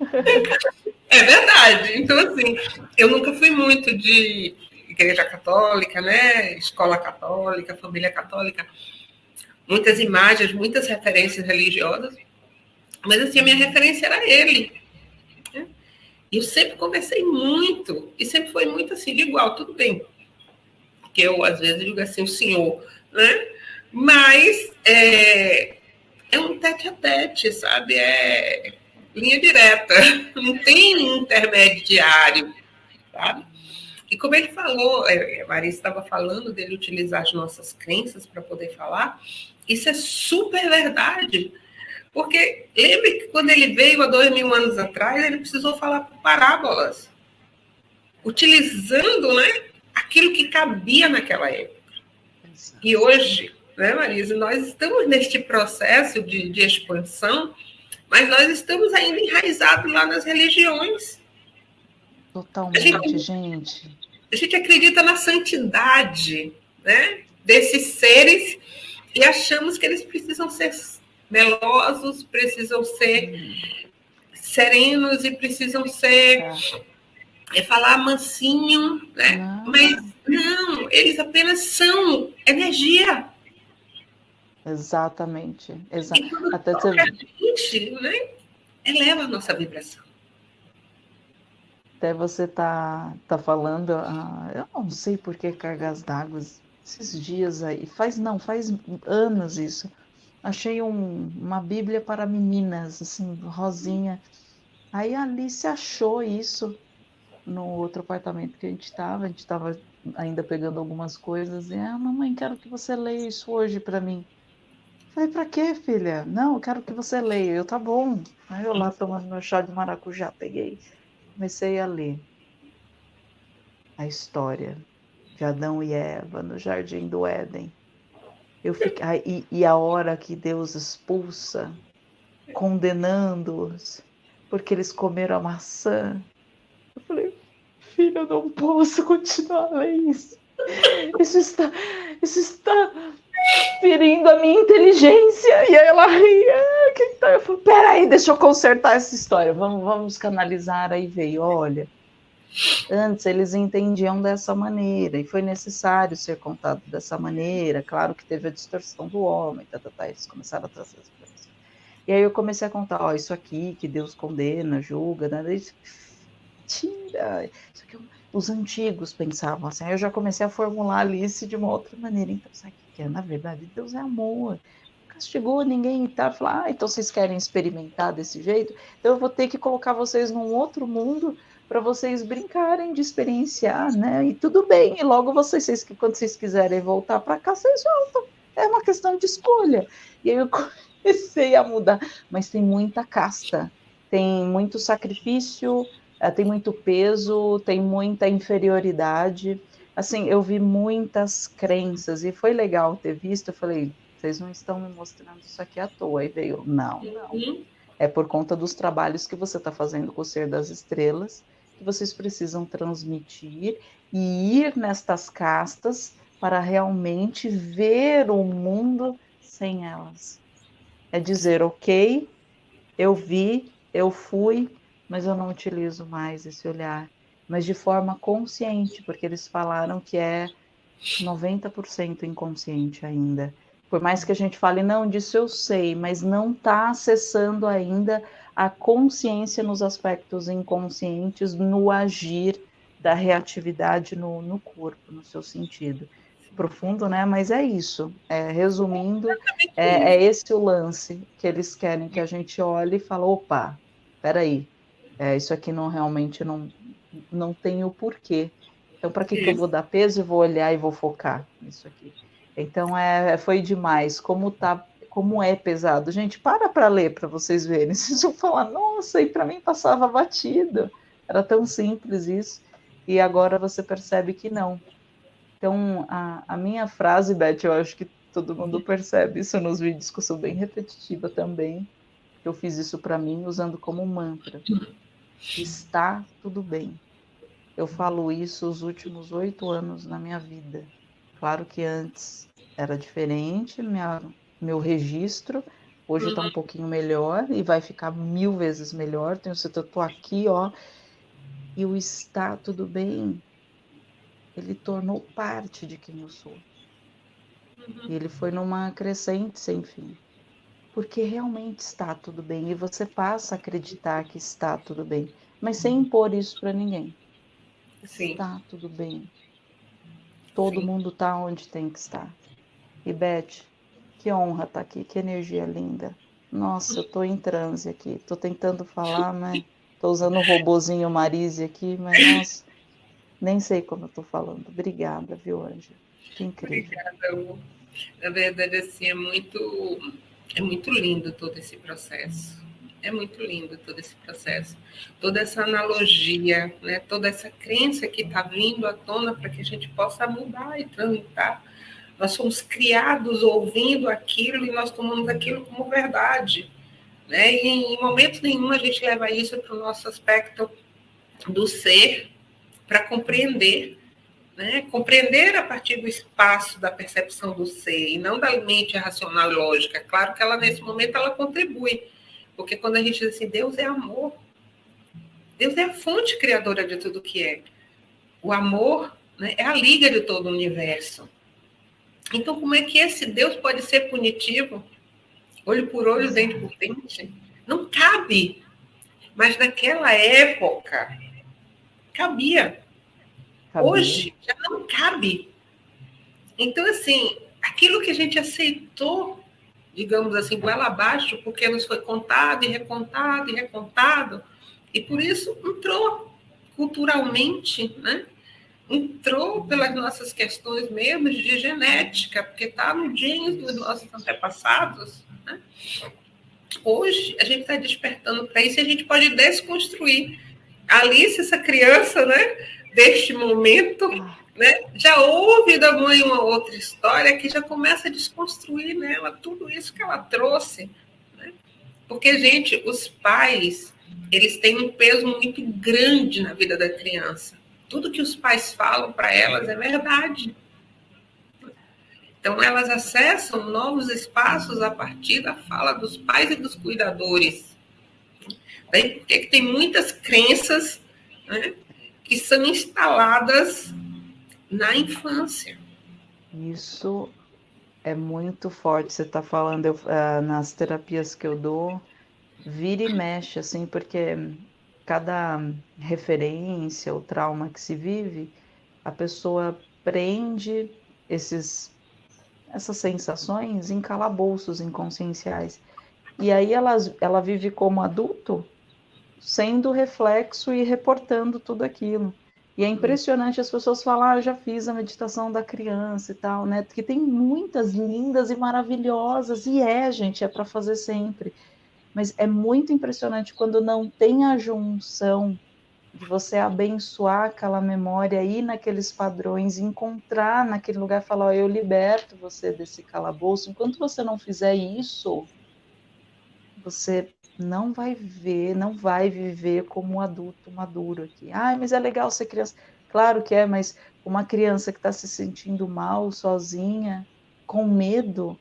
(laughs) É verdade. Então, assim, eu nunca fui muito de igreja católica, né? Escola católica, família católica. Muitas imagens, muitas referências religiosas. Mas, assim, a minha referência era ele. E eu sempre conversei muito. E sempre foi muito assim, de igual, tudo bem. Que eu, às vezes, digo assim, o senhor, né? Mas é, é um tete a tete, sabe? É linha direta, (laughs) não tem intermediário, sabe? E como ele falou, é, a Maria estava falando dele utilizar as nossas crenças para poder falar, isso é super verdade. Porque lembre que quando ele veio há dois mil anos atrás, ele precisou falar por parábolas, utilizando né, aquilo que cabia naquela época. E hoje, né, Marisa, nós estamos neste processo de, de expansão mas nós estamos ainda enraizados lá nas religiões. Totalmente, a gente, gente. A gente acredita na santidade né, desses seres e achamos que eles precisam ser melosos, precisam ser hum. serenos e precisam ser. É. É falar mansinho, né? Não. Mas não, eles apenas são energia. Exatamente. Exa Até você... a gente, né, eleva a nossa vibração. Até você tá, tá falando, ah, eu não sei por que cargas d'água esses dias aí. Faz não, faz anos isso. Achei um, uma Bíblia para meninas, assim, rosinha. Aí a Alice achou isso no outro apartamento que a gente estava. A gente estava ainda pegando algumas coisas. E, ah, mamãe, quero que você leia isso hoje para mim. Falei, pra quê, filha? Não, eu quero que você leia. Eu, tá bom. Aí eu lá tomando meu chá de maracujá, peguei, comecei a ler a história de Adão e Eva no jardim do Éden. Eu fiquei, e, e a hora que Deus expulsa, condenando-os, porque eles comeram a maçã. Eu falei, filha, eu não posso continuar a ler isso. Isso está, isso está ferindo a minha inteligência. E aí ela ria. Ah, que tá? Eu falei, peraí, deixa eu consertar essa história. Vamos, vamos canalizar. Aí veio, olha. Antes eles entendiam dessa maneira e foi necessário ser contado dessa maneira. Claro que teve a distorção do homem, tá, tá, tá, eles começaram a trazer as coisas. E aí eu comecei a contar, ó, isso aqui que Deus condena, julga, né? Tira, isso aqui, é os antigos pensavam assim. Aí eu já comecei a formular a Alice de uma outra maneira. Então, sabe porque na verdade Deus é amor. Castigou ninguém e tá, falar, ah, então vocês querem experimentar desse jeito? Então eu vou ter que colocar vocês num outro mundo para vocês brincarem de experienciar, né? E tudo bem, e logo vocês, vocês quando vocês quiserem voltar para cá, vocês voltam. É uma questão de escolha. E aí eu (laughs) comecei a mudar, mas tem muita casta, tem muito sacrifício, eh, tem muito peso, tem muita inferioridade assim, eu vi muitas crenças e foi legal ter visto. Eu falei, vocês não estão me mostrando isso aqui à toa. Aí veio, não, não. É por conta dos trabalhos que você está fazendo com o Ser das Estrelas que vocês precisam transmitir e ir nestas castas para realmente ver o mundo sem elas. É dizer, ok, eu vi, eu fui, mas eu não utilizo mais esse olhar mas de forma consciente, porque eles falaram que é 90% inconsciente ainda. Por mais que a gente fale, não, disso eu sei, mas não está acessando ainda a consciência nos aspectos inconscientes, no agir da reatividade no, no corpo, no seu sentido. profundo, né? Mas é isso. É, resumindo, é, é, esse o lance que eles querem que a gente olhe e fale, opa, peraí, é, isso aqui não realmente não, não tem o porquê. Então, para que, que eu vou dar peso e vou olhar e vou focar nisso aqui? Então, é, foi demais. Como tá, como é pesado. Gente, para para ler para vocês verem. (laughs) Vocês vão falar, nossa, e para mim passava batido. Era tão simples isso. E agora você percebe que não. Então, a, a minha frase, Beth, eu acho que todo mundo percebe isso nos vídeos, que eu sou bem repetitiva também. Eu fiz isso para mim usando como mantra. Está tudo bem. Eu falo isso os últimos oito anos na minha vida. Claro que antes era diferente, minha, meu registro hoje está um pouquinho melhor e vai ficar mil vezes melhor. Tenho certeza, estou aqui, ó, e o está tudo bem ele tornou parte de quem eu sou. Uhum. E ele foi numa crescente sem fim. Porque realmente está tudo bem e você passa a acreditar que está tudo bem, mas sem impor isso para ninguém. Sim. Está tudo bem. Todo Sim. mundo está onde tem que estar. E Beth, que honra estar tá aqui, que energia linda. Nossa, eu estou em transe aqui. Estou tentando falar, mas estou usando o robozinho Marise aqui, mas nossa, nem sei como eu estou falando. Obrigada, viu, Ângela? Que incrível. Obrigada. Na verdade, assim, é muito, é muito lindo todo esse processo. É muito lindo todo esse processo. Toda essa analogia, né? toda essa crença que está vindo à tona para que a gente possa mudar e transitar. Nós somos criados ouvindo aquilo e nós tomamos aquilo como verdade. Né? E em momento nenhum a gente leva isso para o nosso aspecto do ser, para compreender, né? compreender a partir do espaço da percepção do ser e não da mente racional e lógica. Claro que ela nesse momento ela contribui, porque quando a gente diz assim, Deus é amor, Deus é a fonte criadora de tudo que é. O amor né, é a liga de todo o universo. Então, como é que esse Deus pode ser punitivo? Olho por olho, dente por dente? Não cabe. Mas naquela época, cabia. Cabia. Hoje já não cabe. Então, assim, aquilo que a gente aceitou, digamos assim, goela abaixo, porque nos foi contado e recontado e recontado, e por isso entrou culturalmente, né? entrou pelas nossas questões mesmo de genética, porque está no genes dos nossos antepassados. Né? Hoje, a gente está despertando para isso e a gente pode desconstruir Alice, essa criança, né, deste momento, né, já ouve da mãe uma outra história que já começa a desconstruir nela tudo isso que ela trouxe. Né? Porque, gente, os pais, eles têm um peso muito grande na vida da criança. Tudo que os pais falam para elas é verdade. Então, elas acessam novos espaços a partir da fala dos pais e dos cuidadores. Né? Porque tem muitas crenças né, que são instaladas na infância. Isso é muito forte. Você está falando eu, uh, nas terapias que eu dou, vira e mexe, assim, porque cada referência ou trauma que se vive, a pessoa prende esses, essas sensações em calabouços inconscienciais. E aí ela, ela vive como adulto sendo reflexo e reportando tudo aquilo. E é impressionante as pessoas falam, ah, eu já fiz a meditação da criança e tal, né? Porque tem muitas lindas e maravilhosas, e é, gente, é para fazer sempre. Mas é muito impressionante quando não tem a junção de você abençoar aquela memória, ir naqueles padrões, encontrar naquele lugar e falar, oh, eu liberto você desse calabouço. Enquanto você não fizer isso, você não vai ver, não vai viver como um adulto maduro aqui. Ai, mas é legal ser criança. Claro que é, mas uma criança que está se sentindo mal, sozinha, com medo,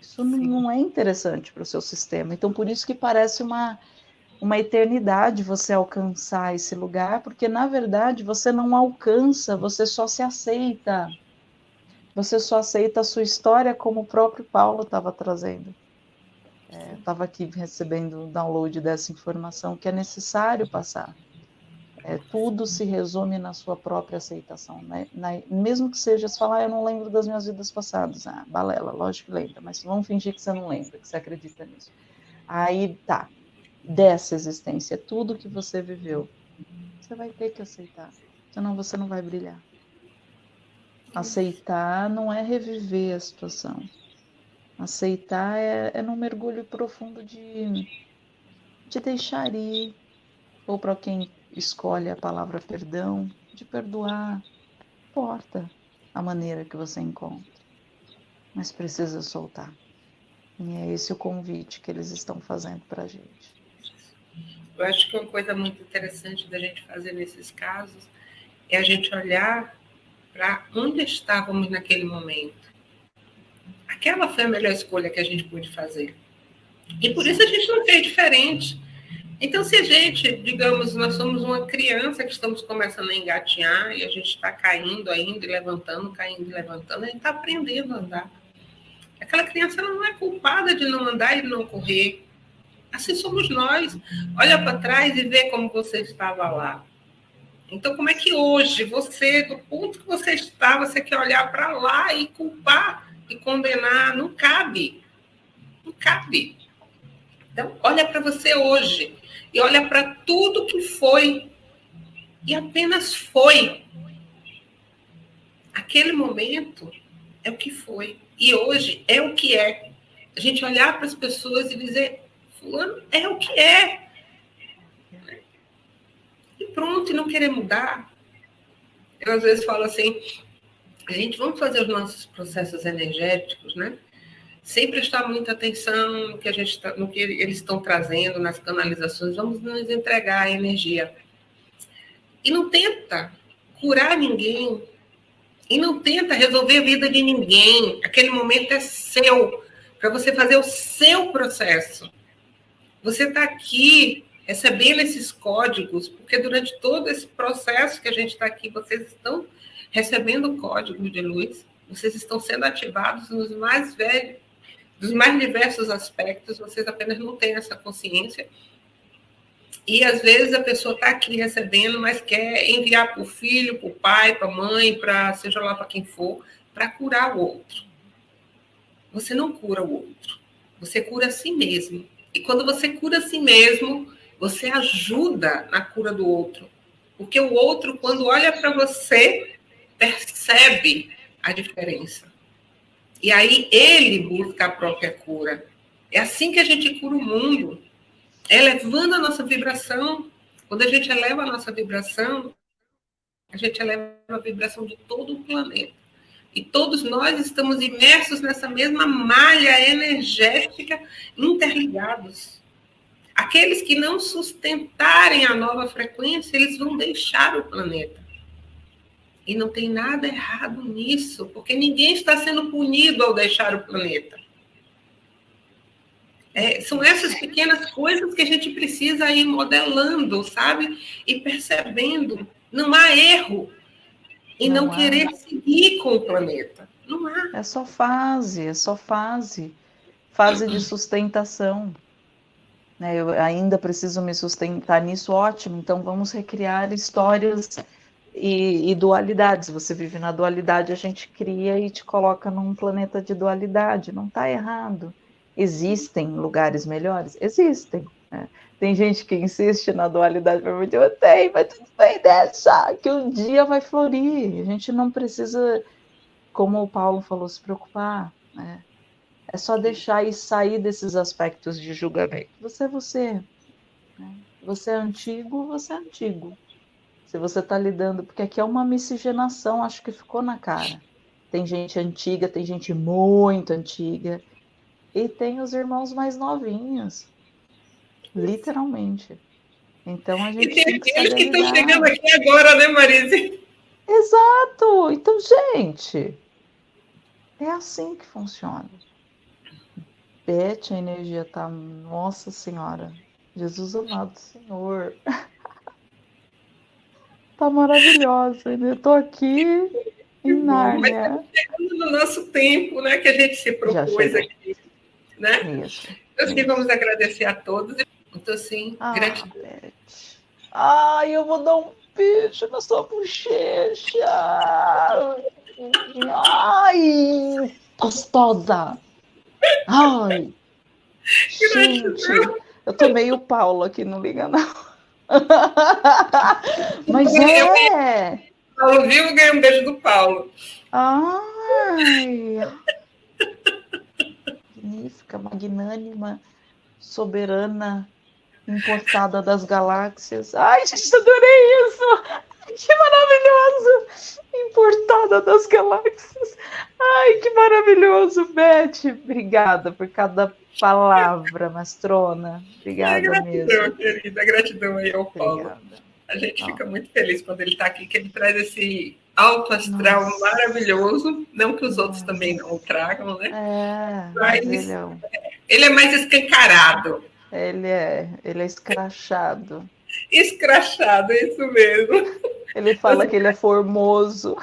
isso não, não, é interessante para o seu sistema. Então, por isso que parece uma, uma eternidade você alcançar esse lugar, porque na verdade você não alcança, você só se aceita. Você só aceita a sua história como o próprio Paulo estava trazendo estava é, aqui recebendo o download dessa informação que é necessário passar. É, tudo se resume na sua própria aceitação. Né? Na, mesmo que seja se falar, ah, eu não lembro das minhas vidas passadas. Ah, balela, lógico que lembra, mas vamos fingir que você não lembra, que você acredita nisso. Aí tá, dessa existência, tudo que você viveu, você vai ter que aceitar, senão você não vai brilhar. Aceitar não é reviver a situação. Aceitar é, é num mergulho profundo de, de deixar ir, ou para quem escolhe a palavra perdão, de perdoar. Importa a maneira que você encontra, mas precisa soltar. E é esse o convite que eles estão fazendo para a gente. Eu acho que uma coisa muito interessante da gente fazer nesses casos é a gente olhar para onde estávamos naquele momento. Aquela foi a melhor escolha que a gente pôde fazer. E por isso a gente não fez diferente. Então, se a gente, digamos, nós somos uma criança que estamos começando a engatinhar e a gente está caindo ainda e levantando, caindo e levantando, a gente está aprendendo a andar. Aquela criança não é culpada de não andar e não correr. Assim somos nós. Olha para trás e vê como você estava lá. Então, como é que hoje, você, do ponto que você está, você quer olhar para lá e culpar e condenar? Não cabe. Não cabe. Então, olha para você hoje e olha para tudo que foi e apenas foi. Aquele momento é o que foi e hoje é o que é. A gente olhar para as pessoas e dizer: Fulano é o que é. E pronto, e não querer mudar. Eu às vezes falo assim: a gente vamos fazer os nossos processos energéticos, né? Sem prestar muita atenção no que, a gente tá, no que eles estão trazendo nas canalizações, vamos nos entregar a energia. E não tenta curar ninguém, e não tenta resolver a vida de ninguém. Aquele momento é seu, para você fazer o seu processo. Você está aqui recebendo esses códigos, porque durante todo esse processo que a gente está aqui, vocês estão recebendo códigos de luz, vocês estão sendo ativados nos mais velhos, dos mais diversos aspectos, vocês apenas não têm essa consciência. E às vezes a pessoa está aqui recebendo, mas quer enviar para o filho, para o pai, para a mãe, para seja lá para quem for, para curar o outro. Você não cura o outro, você cura a si mesmo. E quando você cura a si mesmo, você ajuda na cura do outro. Porque o outro, quando olha para você, percebe a diferença. E aí ele busca a própria cura. É assim que a gente cura o mundo. É elevando a nossa vibração. Quando a gente eleva a nossa vibração, a gente eleva a vibração de todo o planeta. E todos nós estamos imersos nessa mesma malha energética, interligados. Aqueles que não sustentarem a nova frequência, eles vão deixar o planeta. E não tem nada errado nisso, porque ninguém está sendo punido ao deixar o planeta. É, são essas pequenas coisas que a gente precisa ir modelando, sabe? E percebendo. Não há erro e não, não querer seguir com o planeta. Não há. É só fase, é só fase. Fase de (clears throat) sustentação. Né, eu ainda preciso me sustentar nisso, ótimo. Então vamos recriar histórias e, e, dualidades. Você vive na dualidade, a gente cria e te coloca num planeta de dualidade. Não está errado. Existem lugares melhores? Existem. Né? Tem gente que insiste na dualidade para eu tenho, mas tudo bem, deixa, que um dia vai florir. A gente não precisa, como o Paulo falou, se preocupar. Né? É só deixar e sair desses aspectos de julgamento. Você é você. Né? Você é antigo, você é antigo. Se você está lidando, porque aqui é uma miscigenação, acho que ficou na cara. Tem gente antiga, tem gente muito antiga, e tem os irmãos mais novinhos. Literalmente. Então a gente. E tem aqueles que estão chegando aqui agora, né, Marise? Exato! Então, gente, é assim que funciona. Beth, a energia tá. Nossa Senhora. Jesus amado Senhor. (laughs) tá maravilhosa. Eu tô aqui em Nárnia. Mas tá chegando no nosso tempo, né? Que a gente se propôs aqui. Né? Isso. Então, assim, vamos agradecer a todos. Então, assim, ah, gratidão. Ai, eu vou dar um beijo na sua bochecha. Ai, gostosa. Ai, (laughs) gente, eu tô meio Paulo aqui, não liga não. (laughs) Mas é. Paulo vivo ganhei um beijo do Paulo. Ai. Magnífica, magnânima, soberana, importada das galáxias. Ai, gente, adorei isso! Que maravilhoso! Importada das galáxias. Ai, que maravilhoso, Beth. Obrigada por cada palavra, mastrona. Obrigada gratidão, mesmo. querida. Gratidão aí ao Paulo. Obrigada. A gente fica muito feliz quando ele está aqui, que ele traz esse alto astral Nossa. maravilhoso. Não que os outros Nossa. também não o tragam, né? É, mas, é... ele é mais escancarado. Ele é, ele é escrachado. Escrachado, é isso mesmo. Ele fala que ele é formoso.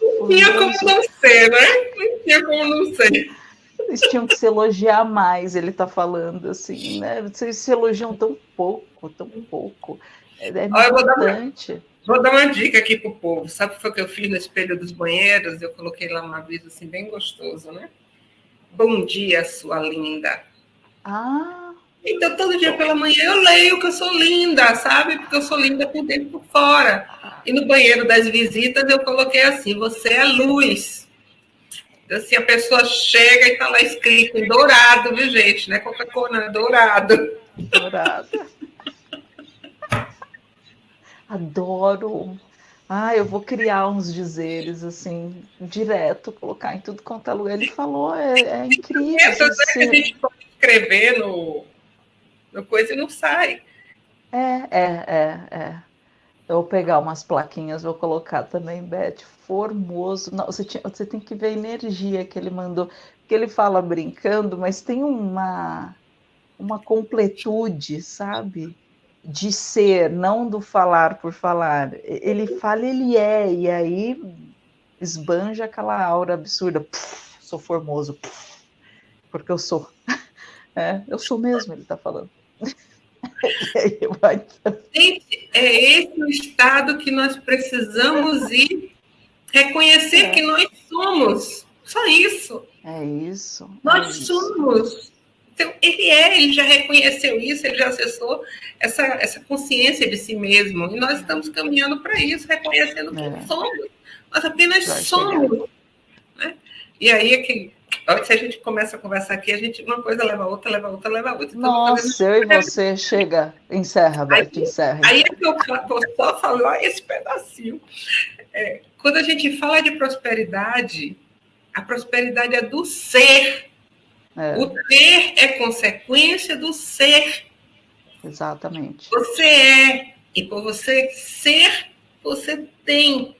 Não tinha como não ser, né? Não tinha como não ser. Eles tinham que se elogiar mais, ele tá falando assim, né? Vocês se elogiam tão pouco, tão pouco. É, é Olha, importante. Vou dar, uma, vou dar uma dica aqui pro povo. Sabe o que foi que eu fiz no espelho dos banheiros? Eu coloquei lá um aviso assim, bem gostoso, né? Bom dia, sua linda. Ah. Então, todo dia pela manhã eu leio que eu sou linda, sabe? Porque eu sou linda por dentro e por fora. E no banheiro das visitas eu coloquei assim: você é luz. Então, assim, a pessoa chega e está lá escrito em dourado, viu, gente? Não é Coca-Cola, é dourado. Dourado. Adoro. Ah, eu vou criar uns dizeres assim, direto, colocar em tudo quanto é lugar. Ele falou, é, é incrível. Essa é que a gente pode escrever no, no coisa não sai. É, é, é, é. Eu vou pegar umas plaquinhas, vou colocar também, Beth, formoso. Não, você, tinha, você tem que ver a energia que ele mandou, porque ele fala brincando, mas tem uma, uma completude, sabe? De ser, não do falar por falar. Ele fala, ele é, e aí esbanja aquela aura absurda. Puf, sou formoso, puf, porque eu sou. (laughs) É, eu sou mesmo, ele está falando. (laughs) Gente, é esse o estado que nós precisamos ir reconhecer é. que nós somos. Só isso. É isso. Nós é somos. Isso. Então, ele é, ele já reconheceu isso, ele já acessou essa, essa consciência de si mesmo. E nós estamos caminhando para isso, reconhecendo é. que somos. Nós apenas somos. Né? E aí é que se a gente começa a conversar aqui, a gente uma coisa leva a outra, leva a outra, leva a outra. Então, Nossa, eu e você chega, encerra, Beth, encerra. Aí é que eu vou só falar esse pedacinho. É, quando a gente fala de prosperidade, a prosperidade é do ser. É. O ter é consequência do ser. Exatamente. Você é, e por você ser, você tem.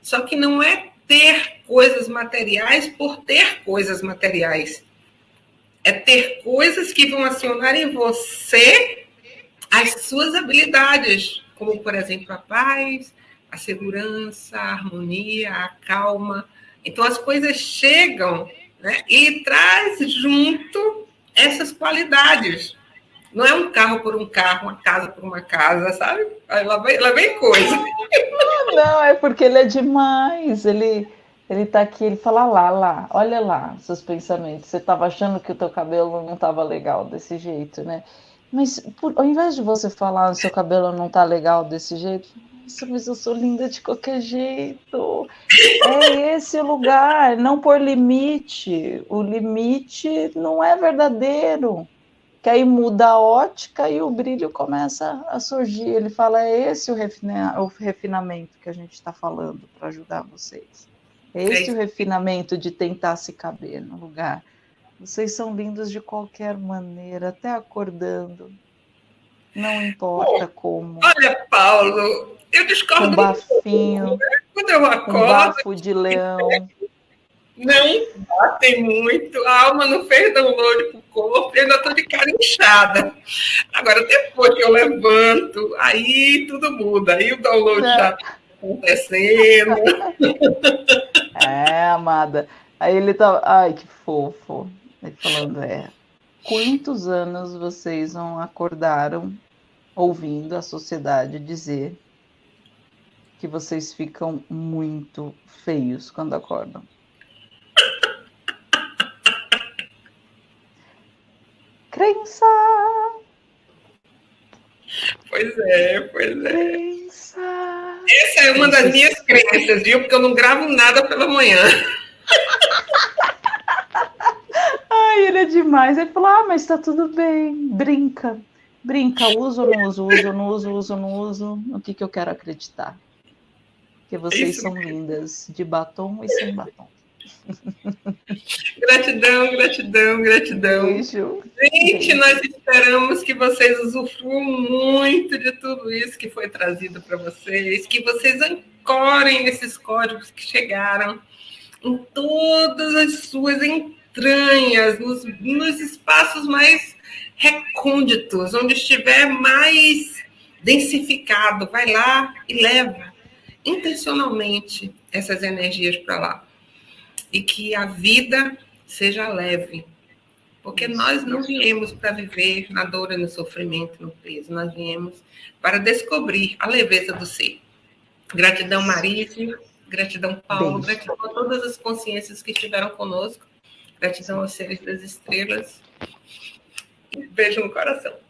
Só que não é ter coisas materiais por ter coisas materiais. É ter coisas que vão acionar em você as suas habilidades, como, por exemplo, a paz, a segurança, a harmonia, a calma. Então, as coisas chegam né, e traz junto essas qualidades. Não é um carro por um carro, uma casa por uma casa, sabe? Lá vem, lá vem coisa. Não, é porque ele é demais. Ele, ele tá aqui, ele fala lá, lá, olha lá, seus pensamentos. Você estava achando que o teu cabelo não estava legal desse jeito, né? Mas por, ao invés de você falar o seu cabelo não tá legal desse jeito, nossa, mas eu sou linda de qualquer jeito. É esse o lugar, não por limite. O limite não é verdadeiro que aí muda a ótica e o brilho começa a surgir. Ele fala: é esse o, refina o refinamento que a gente está falando para ajudar vocês. É esse é. o refinamento de tentar se caber no lugar. Vocês são lindos de qualquer maneira, até acordando. Não importa Bom, como. Olha, Paulo, eu discordo. Com bafinho. Quando eu acordo. Com bafo de leão. Não batem muito, a alma não fez download para o corpo, eu ainda estou de cara inchada. Agora, depois que eu levanto, aí tudo muda, aí o download já está acontecendo. (laughs) É, amada. Aí ele tá. Ai, que fofo. Ele falando, é. quantos anos vocês não acordaram ouvindo a sociedade dizer que vocês ficam muito feios quando acordam? Crença! Pois é, pois é. Crença! Essa é uma das minhas crenças, viu? Porque eu não gravo nada pela manhã. (laughs) Ai, ele é demais. Ele falou: Ah, mas tá tudo bem. Brinca. Brinca, uso ou não uso, uso não uso, uso não uso. O que, que eu quero acreditar? Que vocês Isso são lindas, de batom e sem batom. Gratidão, gratidão, gratidão. Beijo. Gente, Beijo. nós esperamos que vocês usufruam muito de tudo isso que foi trazido para vocês, que vocês ancorem esses códigos que chegaram em todas as suas entranhas, nos, nos espaços mais recônditos, onde estiver mais densificado, vai lá e leva intencionalmente essas energias para lá. E que a vida seja leve. Porque nós não viemos para viver na dor e no sofrimento, no peso. Nós viemos para descobrir a leveza do ser. Gratidão, Marise. Gratidão, Paulo. Gratidão a todas as consciências que estiveram conosco. Gratidão aos seres das estrelas. Beijo no coração.